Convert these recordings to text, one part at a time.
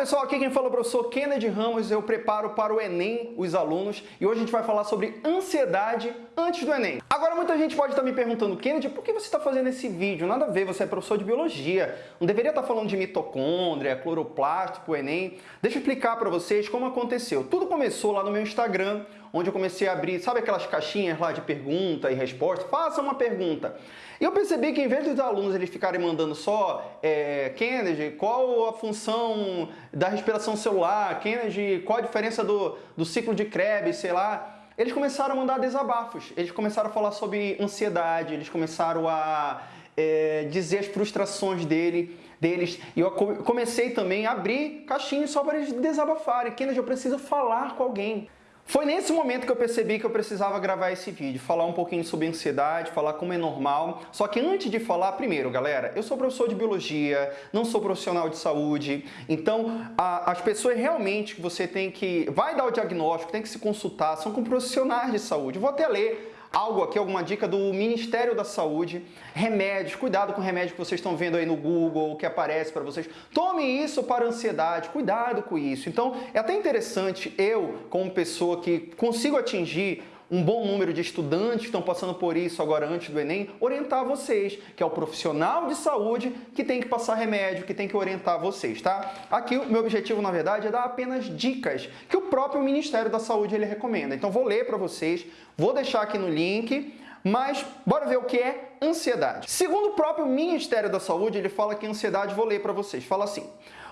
pessoal, aqui quem fala é o professor Kennedy Ramos, eu preparo para o Enem os alunos e hoje a gente vai falar sobre ansiedade antes do Enem. Agora muita gente pode estar me perguntando, Kennedy, por que você está fazendo esse vídeo? Nada a ver, você é professor de biologia, não deveria estar falando de mitocôndria, cloroplasto o Enem. Deixa eu explicar para vocês como aconteceu. Tudo começou lá no meu Instagram, onde eu comecei a abrir, sabe aquelas caixinhas lá de pergunta e resposta? Faça uma pergunta. E eu percebi que em vez dos alunos eles ficarem mandando só é, Kennedy, qual a função da respiração celular, Kennedy, qual a diferença do, do ciclo de Krebs, sei lá, eles começaram a mandar desabafos, eles começaram a falar sobre ansiedade, eles começaram a é, dizer as frustrações dele, deles. E eu comecei também a abrir caixinhas só para eles desabafarem. Kennedy, eu preciso falar com alguém. Foi nesse momento que eu percebi que eu precisava gravar esse vídeo, falar um pouquinho sobre ansiedade, falar como é normal. Só que antes de falar, primeiro, galera, eu sou professor de biologia, não sou profissional de saúde, então a, as pessoas realmente que você tem que... vai dar o diagnóstico, tem que se consultar, são com profissionais de saúde. vou até ler algo aqui, alguma dica do Ministério da Saúde, remédios, cuidado com o remédio que vocês estão vendo aí no Google, que aparece para vocês. Tome isso para ansiedade, cuidado com isso. Então, é até interessante eu, como pessoa que consigo atingir um bom número de estudantes que estão passando por isso agora antes do Enem, orientar vocês, que é o profissional de saúde que tem que passar remédio, que tem que orientar vocês, tá? Aqui o meu objetivo, na verdade, é dar apenas dicas que o próprio Ministério da Saúde ele recomenda. Então vou ler para vocês, vou deixar aqui no link, mas bora ver o que é ansiedade. Segundo o próprio Ministério da Saúde, ele fala que ansiedade, vou ler para vocês, fala assim: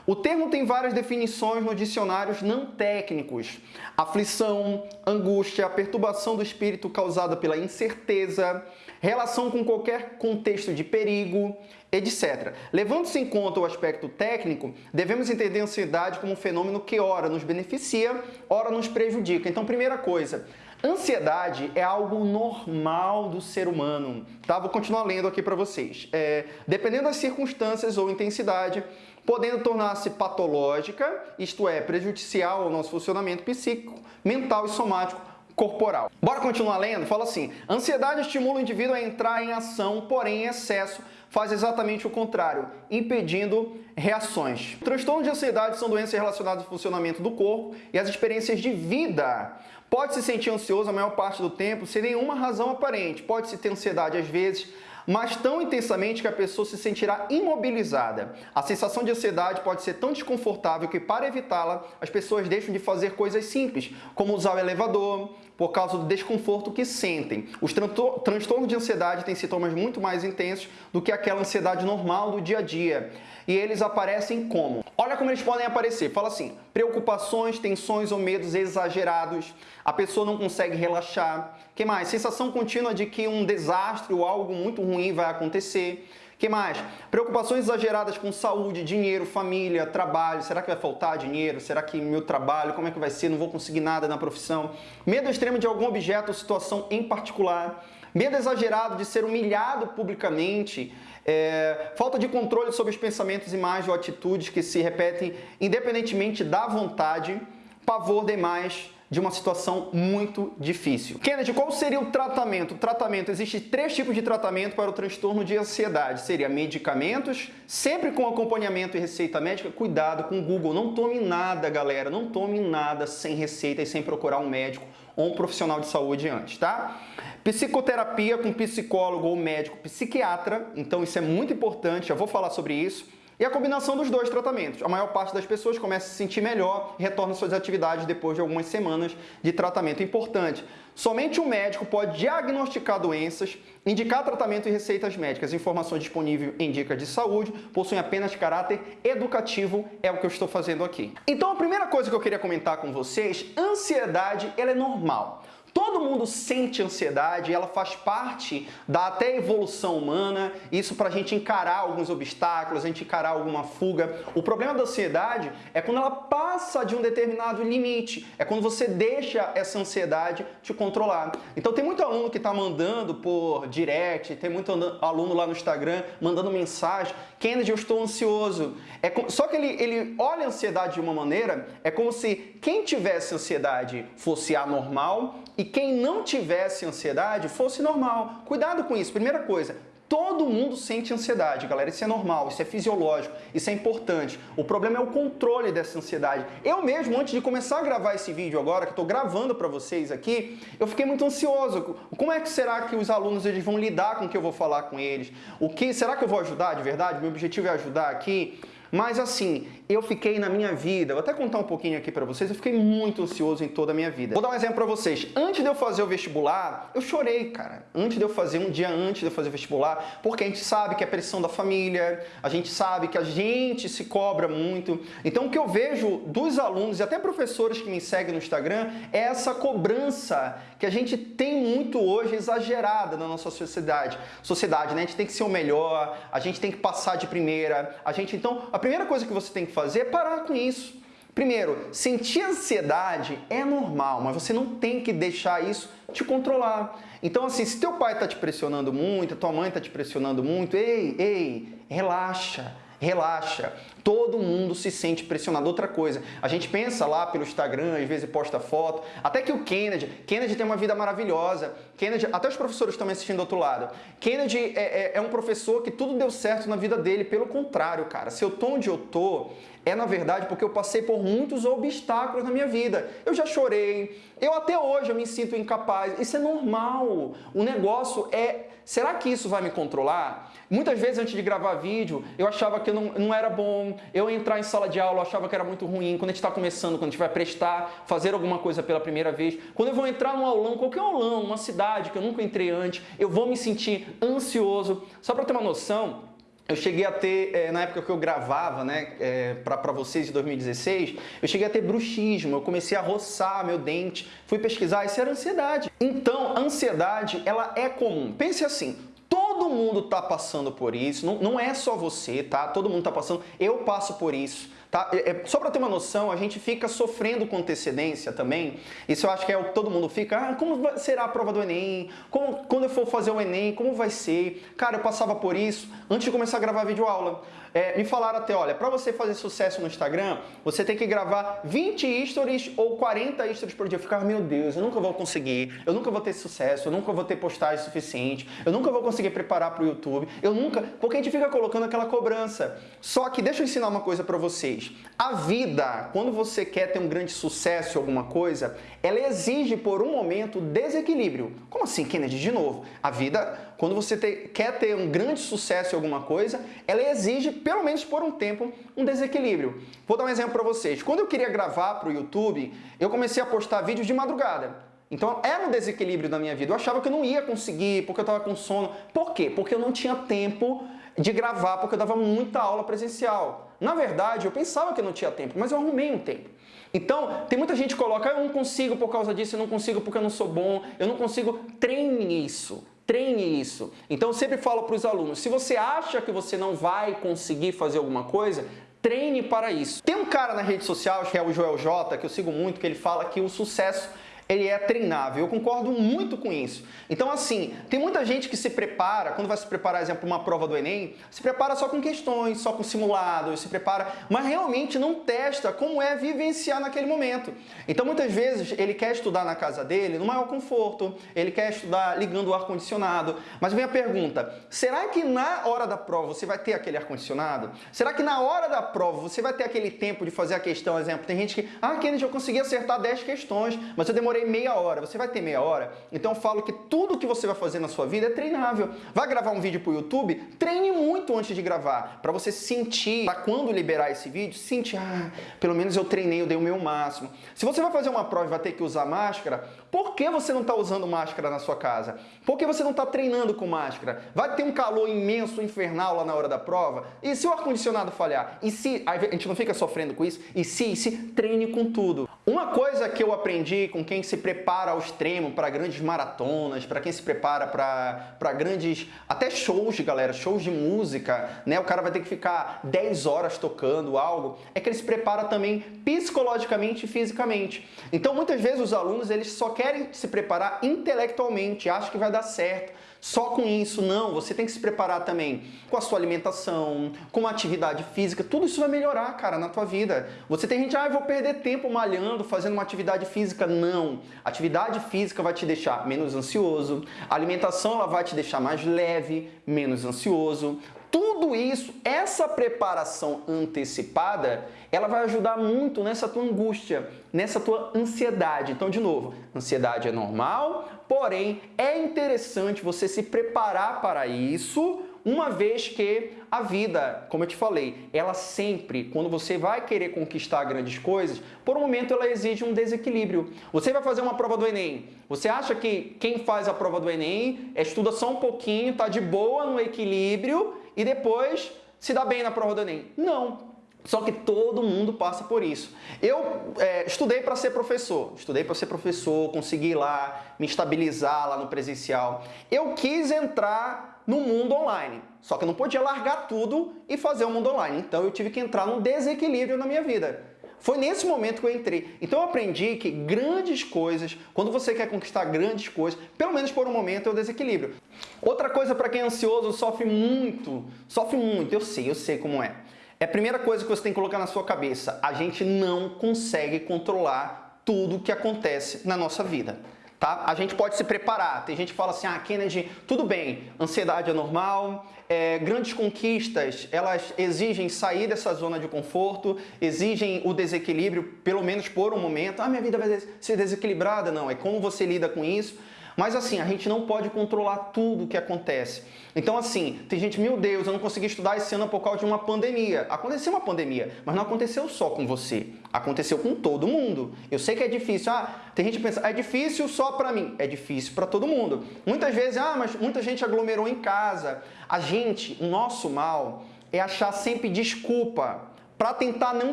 o termo tem várias definições nos dicionários não técnicos. Aflição, angústia, perturbação do espírito causada pela incerteza, relação com qualquer contexto de perigo, etc. Levando-se em conta o aspecto técnico, devemos entender a ansiedade como um fenômeno que ora nos beneficia, ora nos prejudica. Então, primeira coisa, Ansiedade é algo normal do ser humano, tá? Vou continuar lendo aqui para vocês. É, dependendo das circunstâncias ou intensidade, podendo tornar-se patológica, isto é, prejudicial ao nosso funcionamento psíquico, mental e somático corporal. Bora continuar lendo? Fala assim, ansiedade estimula o indivíduo a entrar em ação, porém em excesso faz exatamente o contrário, impedindo reações. Transtornos de ansiedade são doenças relacionadas ao funcionamento do corpo e às experiências de vida. Pode se sentir ansioso a maior parte do tempo sem nenhuma razão aparente. Pode se ter ansiedade às vezes, mas tão intensamente que a pessoa se sentirá imobilizada. A sensação de ansiedade pode ser tão desconfortável que, para evitá-la, as pessoas deixam de fazer coisas simples, como usar o elevador, por causa do desconforto que sentem. Os transtornos de ansiedade têm sintomas muito mais intensos do que aquela ansiedade normal do dia a dia. E eles aparecem como? Olha como eles podem aparecer. Fala assim, preocupações, tensões ou medos exagerados, a pessoa não consegue relaxar. que mais? Sensação contínua de que um desastre ou algo muito ruim vai acontecer. Que mais? Preocupações exageradas com saúde, dinheiro, família, trabalho. Será que vai faltar dinheiro? Será que meu trabalho, como é que vai ser? Não vou conseguir nada na profissão. Medo extremo de algum objeto ou situação em particular. Medo exagerado de ser humilhado publicamente. É, falta de controle sobre os pensamentos, imagens ou atitudes que se repetem independentemente da vontade. Pavor demais de uma situação muito difícil. Kennedy, qual seria o tratamento? O tratamento, existe três tipos de tratamento para o transtorno de ansiedade. Seria medicamentos, sempre com acompanhamento e receita médica. Cuidado com o Google, não tome nada, galera, não tome nada sem receita e sem procurar um médico ou um profissional de saúde antes, tá? Psicoterapia com psicólogo ou médico psiquiatra, então isso é muito importante, já vou falar sobre isso. E a combinação dos dois tratamentos. A maior parte das pessoas começa a se sentir melhor e retorna às suas atividades depois de algumas semanas de tratamento. Importante, somente o médico pode diagnosticar doenças, indicar tratamento e receitas médicas. Informações disponíveis em dicas de saúde possuem apenas caráter educativo, é o que eu estou fazendo aqui. Então a primeira coisa que eu queria comentar com vocês, ansiedade ela é normal. Todo mundo sente ansiedade, ela faz parte da até evolução humana, isso para a gente encarar alguns obstáculos, a gente encarar alguma fuga. O problema da ansiedade é quando ela passa de um determinado limite, é quando você deixa essa ansiedade te controlar. Então tem muito aluno que está mandando por direct, tem muito aluno lá no Instagram mandando mensagem, Kennedy, eu estou ansioso. É com... Só que ele, ele olha a ansiedade de uma maneira, é como se quem tivesse ansiedade fosse anormal e quem não tivesse ansiedade fosse normal. Cuidado com isso. Primeira coisa, Todo mundo sente ansiedade, galera. Isso é normal, isso é fisiológico, isso é importante. O problema é o controle dessa ansiedade. Eu mesmo, antes de começar a gravar esse vídeo agora, que estou gravando para vocês aqui, eu fiquei muito ansioso. Como é que será que os alunos eles vão lidar com o que eu vou falar com eles? O que será que eu vou ajudar de verdade? Meu objetivo é ajudar aqui. Mas assim, eu fiquei na minha vida, vou até contar um pouquinho aqui para vocês, eu fiquei muito ansioso em toda a minha vida. Vou dar um exemplo para vocês. Antes de eu fazer o vestibular, eu chorei, cara. Antes de eu fazer, um dia antes de eu fazer o vestibular, porque a gente sabe que é pressão da família, a gente sabe que a gente se cobra muito. Então o que eu vejo dos alunos e até professores que me seguem no Instagram é essa cobrança que a gente tem muito hoje exagerada na nossa sociedade. Sociedade, né? A gente tem que ser o melhor, a gente tem que passar de primeira, a gente então a primeira coisa que você tem que fazer é parar com isso. Primeiro, sentir ansiedade é normal, mas você não tem que deixar isso te controlar. Então, assim, se teu pai está te pressionando muito, tua mãe está te pressionando muito, ei, ei, relaxa relaxa. Todo mundo se sente pressionado. Outra coisa, a gente pensa lá pelo Instagram, às vezes posta foto, até que o Kennedy, Kennedy tem uma vida maravilhosa. Kennedy, até os professores estão me assistindo do outro lado. Kennedy é, é, é um professor que tudo deu certo na vida dele. Pelo contrário, cara, se eu tô onde eu tô, é na verdade porque eu passei por muitos obstáculos na minha vida. Eu já chorei, eu até hoje eu me sinto incapaz. Isso é normal. O negócio é, será que isso vai me controlar? Muitas vezes antes de gravar vídeo, eu achava que não, não era bom, eu entrar em sala de aula, eu achava que era muito ruim. Quando a gente está começando, quando a gente vai prestar, fazer alguma coisa pela primeira vez, quando eu vou entrar num aulão, qualquer aulão, uma cidade que eu nunca entrei antes, eu vou me sentir ansioso. Só para ter uma noção, eu cheguei a ter, é, na época que eu gravava, né, é, para vocês em 2016, eu cheguei a ter bruxismo, eu comecei a roçar meu dente, fui pesquisar, isso era ansiedade. Então, a ansiedade, ela é comum. Pense assim, todo mundo está passando por isso, não, não é só você, tá? Todo mundo está passando, eu passo por isso. Tá? É, é só para ter uma noção, a gente fica sofrendo com antecedência também. Isso eu acho que é o que todo mundo fica. Ah, como será a prova do Enem? Como, quando eu for fazer o Enem, como vai ser? Cara, eu passava por isso antes de começar a gravar vídeo aula. É, me falaram até, olha, para você fazer sucesso no Instagram, você tem que gravar 20 stories ou 40 stories por dia. Eu ficava, meu Deus, eu nunca vou conseguir, eu nunca vou ter sucesso, eu nunca vou ter postagem suficiente, eu nunca vou conseguir preparar para o YouTube, eu nunca... Porque a gente fica colocando aquela cobrança. Só que deixa eu ensinar uma coisa para vocês. A vida, quando você quer ter um grande sucesso em alguma coisa, ela exige por um momento desequilíbrio. Como assim, Kennedy? De novo, a vida, quando você te, quer ter um grande sucesso em alguma coisa, ela exige, pelo menos por um tempo, um desequilíbrio. Vou dar um exemplo para vocês. Quando eu queria gravar para o YouTube, eu comecei a postar vídeos de madrugada. Então era um desequilíbrio na minha vida. Eu achava que eu não ia conseguir, porque eu estava com sono. Por quê? Porque eu não tinha tempo de gravar, porque eu dava muita aula presencial. Na verdade, eu pensava que eu não tinha tempo, mas eu arrumei um tempo. Então, tem muita gente que coloca, eu não consigo por causa disso, eu não consigo porque eu não sou bom, eu não consigo. Treine isso. Treine isso. Então, sempre falo para os alunos, se você acha que você não vai conseguir fazer alguma coisa, treine para isso. Tem um cara na rede social, que é o Joel J, que eu sigo muito, que ele fala que o sucesso ele é treinável. Eu concordo muito com isso. Então, assim, tem muita gente que se prepara, quando vai se preparar, exemplo, uma prova do Enem, se prepara só com questões, só com simulados, se prepara, mas realmente não testa como é vivenciar naquele momento. Então, muitas vezes, ele quer estudar na casa dele, no maior conforto, ele quer estudar ligando o ar-condicionado, mas vem a pergunta, será que na hora da prova você vai ter aquele ar-condicionado? Será que na hora da prova você vai ter aquele tempo de fazer a questão, exemplo, tem gente que, ah, Kennedy, eu consegui acertar 10 questões, mas eu demorei demorei meia hora, você vai ter meia hora? Então eu falo que tudo que você vai fazer na sua vida é treinável. Vai gravar um vídeo para o YouTube? Treine muito antes de gravar, para você sentir, para quando liberar esse vídeo, sentir, ah, pelo menos eu treinei, eu dei o meu máximo. Se você vai fazer uma prova e vai ter que usar máscara, por que você não está usando máscara na sua casa? Por que você não está treinando com máscara? Vai ter um calor imenso, infernal lá na hora da prova? E se o ar-condicionado falhar? E se, a gente não fica sofrendo com isso? E se, e se treine com tudo. Uma coisa que eu aprendi com quem se prepara ao extremo para grandes maratonas, para quem se prepara para grandes, até shows, galera, shows de música, né? O cara vai ter que ficar 10 horas tocando algo, é que ele se prepara também psicologicamente e fisicamente. Então, muitas vezes os alunos, eles só querem se preparar intelectualmente, acham que vai dar certo. Só com isso, não. Você tem que se preparar também com a sua alimentação, com uma atividade física. Tudo isso vai melhorar, cara, na tua vida. Você tem gente, ah, eu vou perder tempo malhando, fazendo uma atividade física. Não. Atividade física vai te deixar menos ansioso. A alimentação ela vai te deixar mais leve, menos ansioso. Tudo isso, essa preparação antecipada, ela vai ajudar muito nessa tua angústia, nessa tua ansiedade. Então, de novo, ansiedade é normal, porém é interessante você se preparar para isso, uma vez que a vida, como eu te falei, ela sempre, quando você vai querer conquistar grandes coisas, por um momento ela exige um desequilíbrio. Você vai fazer uma prova do Enem, você acha que quem faz a prova do Enem estuda só um pouquinho, tá de boa no equilíbrio e depois se dá bem na prova do Enem. Não. Só que todo mundo passa por isso. Eu é, estudei para ser professor, estudei para ser professor, consegui lá me estabilizar lá no presencial. Eu quis entrar no mundo online, só que eu não podia largar tudo e fazer o mundo online. Então eu tive que entrar num desequilíbrio na minha vida. Foi nesse momento que eu entrei. Então eu aprendi que grandes coisas, quando você quer conquistar grandes coisas, pelo menos por um momento é o desequilíbrio. Outra coisa para quem é ansioso sofre muito, sofre muito, eu sei, eu sei como é. É a primeira coisa que você tem que colocar na sua cabeça. A gente não consegue controlar tudo que acontece na nossa vida. Tá? A gente pode se preparar. Tem gente que fala assim, ah, Kennedy, tudo bem, ansiedade é normal, é, grandes conquistas, elas exigem sair dessa zona de conforto, exigem o desequilíbrio, pelo menos por um momento. Ah, minha vida vai ser desequilibrada. Não, é como você lida com isso. Mas assim, a gente não pode controlar tudo o que acontece. Então assim, tem gente, meu Deus, eu não consegui estudar esse ano por causa de uma pandemia. Aconteceu uma pandemia, mas não aconteceu só com você. Aconteceu com todo mundo. Eu sei que é difícil. Ah, tem gente que pensa, é difícil só para mim. É difícil para todo mundo. Muitas vezes, ah, mas muita gente aglomerou em casa. A gente, o nosso mal é achar sempre desculpa para tentar não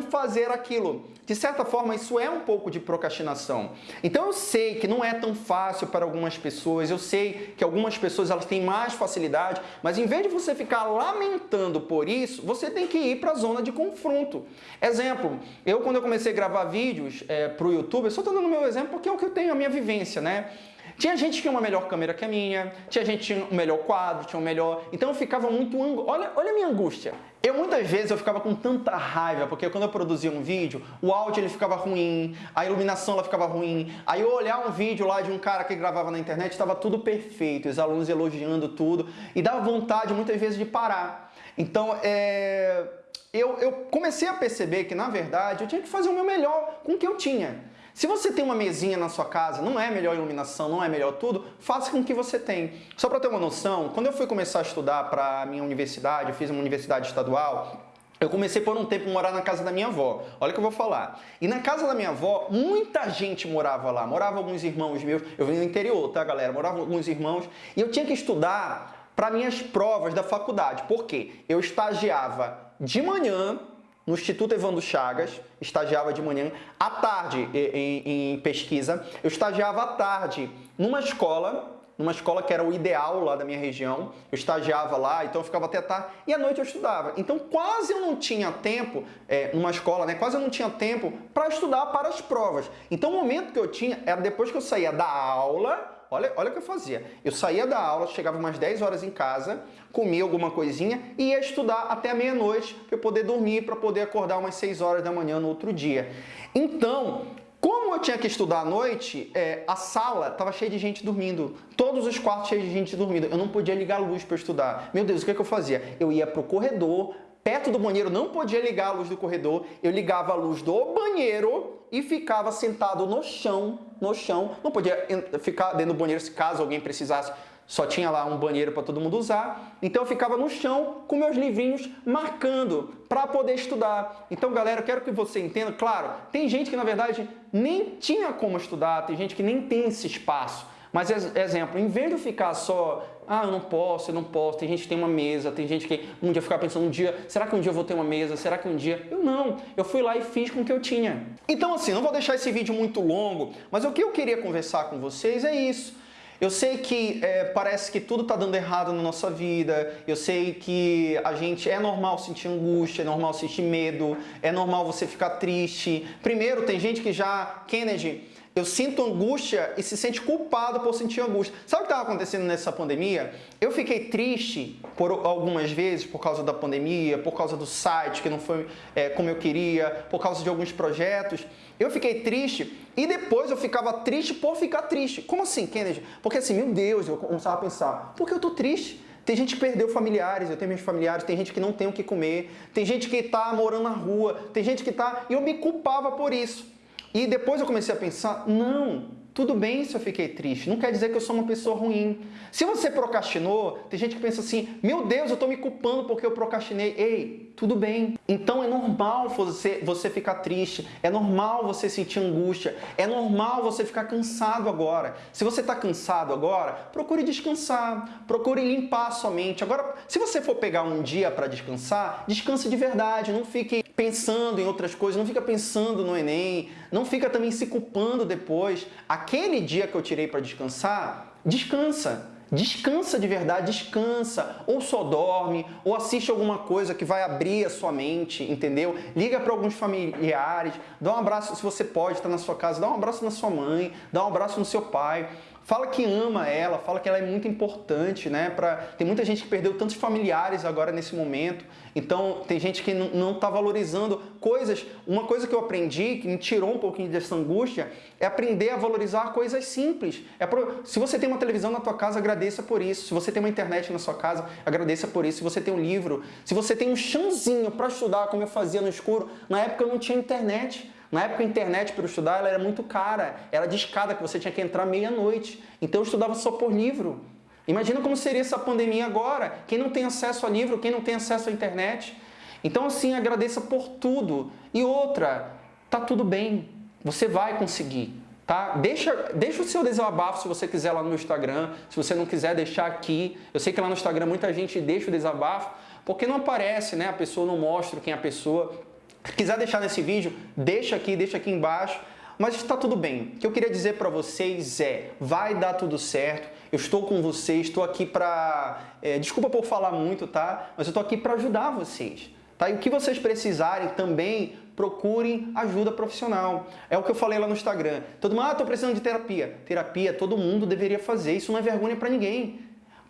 fazer aquilo. De certa forma, isso é um pouco de procrastinação. Então eu sei que não é tão fácil para algumas pessoas, eu sei que algumas pessoas elas têm mais facilidade, mas em vez de você ficar lamentando por isso, você tem que ir para a zona de confronto. Exemplo, eu quando eu comecei a gravar vídeos é, para o YouTube, eu só estou dando meu exemplo porque é o que eu tenho, a minha vivência, né? Tinha gente que tinha uma melhor câmera que a minha, tinha gente que tinha um melhor quadro, tinha um melhor... Então eu ficava muito... Olha, olha a minha angústia. Eu muitas vezes eu ficava com tanta raiva, porque quando eu produzia um vídeo, o áudio ele ficava ruim, a iluminação ela ficava ruim. Aí eu olhar um vídeo lá de um cara que gravava na internet, estava tudo perfeito, os alunos elogiando tudo, e dava vontade muitas vezes de parar. Então, é... eu, eu comecei a perceber que, na verdade, eu tinha que fazer o meu melhor com o que eu tinha. Se você tem uma mesinha na sua casa, não é melhor iluminação, não é melhor tudo, faça com o que você tem. Só para ter uma noção, quando eu fui começar a estudar para a minha universidade, eu fiz uma universidade estadual, eu comecei por um tempo a morar na casa da minha avó. Olha o que eu vou falar. E na casa da minha avó, muita gente morava lá. Morava alguns irmãos meus. Eu vim do interior, tá, galera? Morava alguns irmãos. E eu tinha que estudar para minhas provas da faculdade. Por quê? Eu estagiava de manhã no Instituto Evandro Chagas, estagiava de manhã, à tarde em, em, pesquisa, eu estagiava à tarde numa escola, numa escola que era o ideal lá da minha região, eu estagiava lá, então eu ficava até tarde, e à noite eu estudava. Então quase eu não tinha tempo, é, numa escola, né, quase eu não tinha tempo para estudar para as provas. Então o momento que eu tinha era depois que eu saía da aula, Olha, olha o que eu fazia. Eu saía da aula, chegava umas 10 horas em casa, comia alguma coisinha e ia estudar até meia-noite para eu poder dormir, para poder acordar umas 6 horas da manhã no outro dia. Então, como eu tinha que estudar à noite, é, a sala estava cheia de gente dormindo. Todos os quartos cheios de gente dormindo. Eu não podia ligar a luz para estudar. Meu Deus, o que, é que eu fazia? Eu ia para o corredor, perto do banheiro, não podia ligar a luz do corredor. Eu ligava a luz do banheiro e ficava sentado no chão, no chão. Não podia ficar dentro do banheiro se caso alguém precisasse. Só tinha lá um banheiro para todo mundo usar. Então eu ficava no chão com meus livrinhos marcando para poder estudar. Então, galera, eu quero que você entenda. Claro, tem gente que na verdade nem tinha como estudar, tem gente que nem tem esse espaço. Mas, exemplo, em vez de ficar só, ah, eu não posso, eu não posso, tem gente que tem uma mesa, tem gente que um dia ficar pensando um dia, será que um dia eu vou ter uma mesa, será que um dia... Eu não, eu fui lá e fiz com o que eu tinha. Então assim, não vou deixar esse vídeo muito longo, mas o que eu queria conversar com vocês é isso. Eu sei que é, parece que tudo está dando errado na nossa vida, eu sei que a gente é normal sentir angústia, é normal sentir medo, é normal você ficar triste. Primeiro, tem gente que já, Kennedy, eu sinto angústia e se sente culpado por sentir angústia. Sabe o que estava acontecendo nessa pandemia? Eu fiquei triste por algumas vezes por causa da pandemia, por causa do site que não foi é, como eu queria, por causa de alguns projetos. Eu fiquei triste e depois eu ficava triste por ficar triste. Como assim, Kennedy? Porque assim, meu Deus, eu começava a pensar, por que eu tô triste? Tem gente que perdeu familiares, eu tenho meus familiares, tem gente que não tem o que comer, tem gente que está morando na rua, tem gente que está... E eu me culpava por isso. E depois eu comecei a pensar, não, tudo bem se eu fiquei triste, não quer dizer que eu sou uma pessoa ruim. Se você procrastinou, tem gente que pensa assim, meu Deus, eu estou me culpando porque eu procrastinei. Ei, tudo bem. Então é normal você, você ficar triste, é normal você sentir angústia, é normal você ficar cansado agora. Se você está cansado agora, procure descansar, procure limpar a sua mente. Agora, se você for pegar um dia para descansar, descanse de verdade, não fique pensando em outras coisas, não fica pensando no Enem, não fica também se culpando depois aquele dia que eu tirei para descansar, descansa. Descansa de verdade, descansa. Ou só dorme, ou assiste alguma coisa que vai abrir a sua mente, entendeu? Liga para alguns familiares, dá um abraço, se você pode, está na sua casa, dá um abraço na sua mãe, dá um abraço no seu pai. Fala que ama ela, fala que ela é muito importante, né? Pra... Tem muita gente que perdeu tantos familiares agora nesse momento, então tem gente que não está valorizando coisas. Uma coisa que eu aprendi, que me tirou um pouquinho dessa angústia, é aprender a valorizar coisas simples. É pro... Se você tem uma televisão na tua casa, agradeça por isso. Se você tem uma internet na sua casa, agradeça por isso. Se você tem um livro, se você tem um chãozinho para estudar, como eu fazia no escuro, na época eu não tinha internet. Na época a internet para estudar ela era muito cara, era de escada que você tinha que entrar meia-noite. Então eu estudava só por livro. Imagina como seria essa pandemia agora, quem não tem acesso a livro, quem não tem acesso à internet. Então assim, agradeça por tudo. E outra, tá tudo bem, você vai conseguir. Tá? Deixa, deixa o seu desabafo se você quiser lá no Instagram, se você não quiser deixar aqui. Eu sei que lá no Instagram muita gente deixa o desabafo, porque não aparece, né? a pessoa não mostra quem é a pessoa. Se quiser deixar nesse vídeo, deixa aqui, deixa aqui embaixo. Mas está tudo bem. O que eu queria dizer para vocês é, vai dar tudo certo. Eu estou com vocês, estou aqui para... É, desculpa por falar muito, tá? Mas eu estou aqui para ajudar vocês. Tá? E o que vocês precisarem também, procurem ajuda profissional. É o que eu falei lá no Instagram. Todo mundo, ah, estou precisando de terapia. Terapia todo mundo deveria fazer. Isso não é vergonha para ninguém.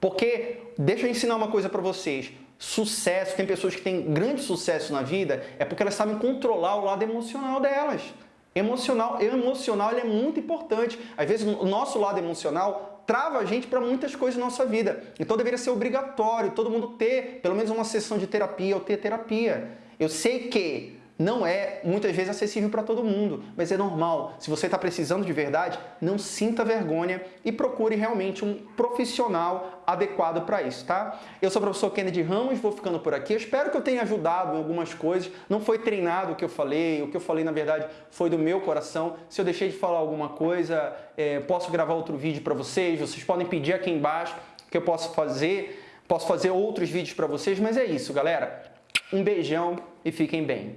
Porque, deixa eu ensinar uma coisa para vocês sucesso, tem pessoas que têm grande sucesso na vida, é porque elas sabem controlar o lado emocional delas. Emocional, emocional é muito importante. Às vezes o nosso lado emocional trava a gente para muitas coisas na nossa vida. Então deveria ser obrigatório todo mundo ter pelo menos uma sessão de terapia ou ter terapia. Eu sei que não é muitas vezes acessível para todo mundo, mas é normal. Se você está precisando de verdade, não sinta vergonha e procure realmente um profissional adequado para isso, tá? Eu sou o professor Kennedy Ramos, vou ficando por aqui. Eu espero que eu tenha ajudado em algumas coisas. Não foi treinado o que eu falei, o que eu falei na verdade foi do meu coração. Se eu deixei de falar alguma coisa, é, posso gravar outro vídeo para vocês. Vocês podem pedir aqui embaixo que eu posso fazer. Posso fazer outros vídeos para vocês, mas é isso, galera. Um beijão e fiquem bem.